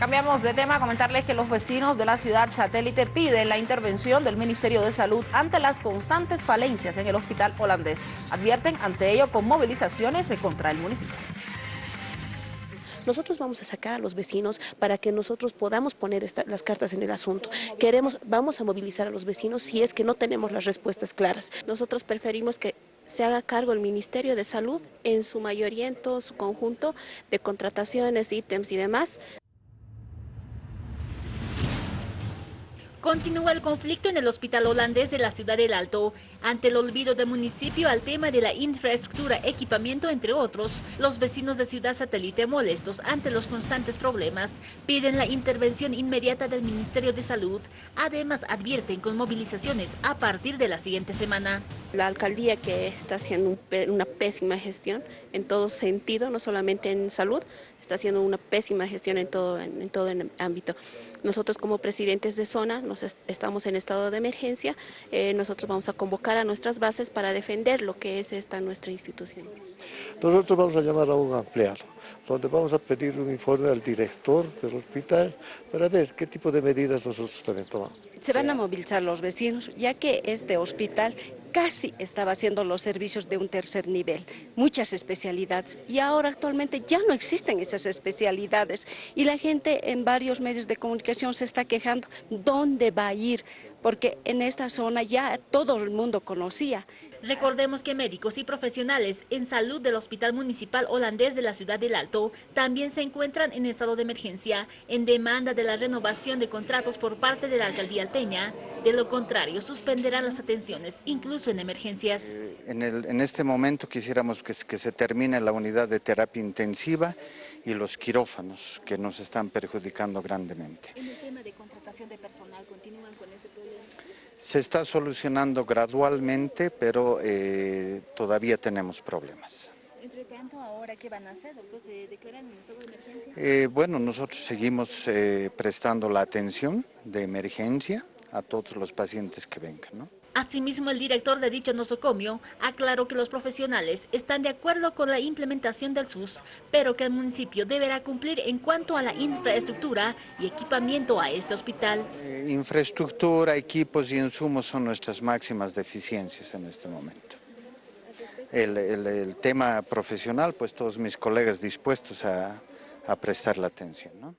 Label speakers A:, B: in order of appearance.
A: Cambiamos de tema, comentarles que los vecinos de la ciudad satélite piden la intervención del Ministerio de Salud ante las constantes falencias en el hospital holandés. Advierten ante ello con movilizaciones contra el municipio.
B: Nosotros vamos a sacar a los vecinos para que nosotros podamos poner las cartas en el asunto. Queremos, vamos a movilizar a los vecinos si es que no tenemos las respuestas claras. Nosotros preferimos que se haga cargo el Ministerio de Salud en su mayoría, en todo su conjunto de contrataciones, ítems y demás,
C: Continúa el conflicto en el hospital holandés de la ciudad del Alto. Ante el olvido del municipio al tema de la infraestructura, equipamiento, entre otros, los vecinos de Ciudad Satélite molestos ante los constantes problemas piden la intervención inmediata del Ministerio de Salud. Además, advierten con movilizaciones a partir de la siguiente semana.
B: La alcaldía que está haciendo una pésima gestión en todo sentido, no solamente en salud, está haciendo una pésima gestión en todo, en, todo el ámbito. Nosotros como presidentes de zona nos estamos en estado de emergencia, eh, nosotros vamos a convocar a nuestras bases para defender lo que es esta nuestra institución.
D: Nosotros vamos a llamar a un empleado, donde vamos a pedir un informe al director del hospital para ver qué tipo de medidas nosotros también tomamos.
E: Se van a movilizar los vecinos, ya que este hospital casi estaba haciendo los servicios de un tercer nivel, muchas especialidades, y ahora actualmente ya no existen esas especialidades, y la gente en varios medios de comunicación se está quejando, ¿dónde va a ir? Porque en esta zona ya todo el mundo conocía.
C: Recordemos que médicos y profesionales en salud del Hospital Municipal Holandés de la Ciudad del Alto también se encuentran en estado de emergencia en demanda de la renovación de contratos por parte de la Alcaldía Alteña. De lo contrario, suspenderán las atenciones, incluso en emergencias.
F: Eh, en, este momento quisiéramos que, que se termine la unidad de terapia intensiva y los quirófanos que nos están perjudicando grandemente.
C: En el tema de contratación de personal, ¿continúan con ese problema?
F: Se está solucionando gradualmente, pero eh, todavía tenemos problemas.
C: Entre tanto, ¿ahora qué van a hacer? ¿Se declaran en estado de emergencia?
F: Eh, bueno, nosotros seguimos eh, prestando la atención de emergencia a todos los pacientes que vengan, ¿no?
C: Asimismo, el director de dicho nosocomio aclaró que los profesionales están de acuerdo con la implementación del SUS, pero que el municipio deberá cumplir en cuanto a la infraestructura y equipamiento a este hospital.
F: Eh, infraestructura, equipos y insumos son nuestras máximas deficiencias en este momento. El, el tema profesional, pues todos mis colegas dispuestos a, a prestar la atención. ¿no?